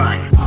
Right.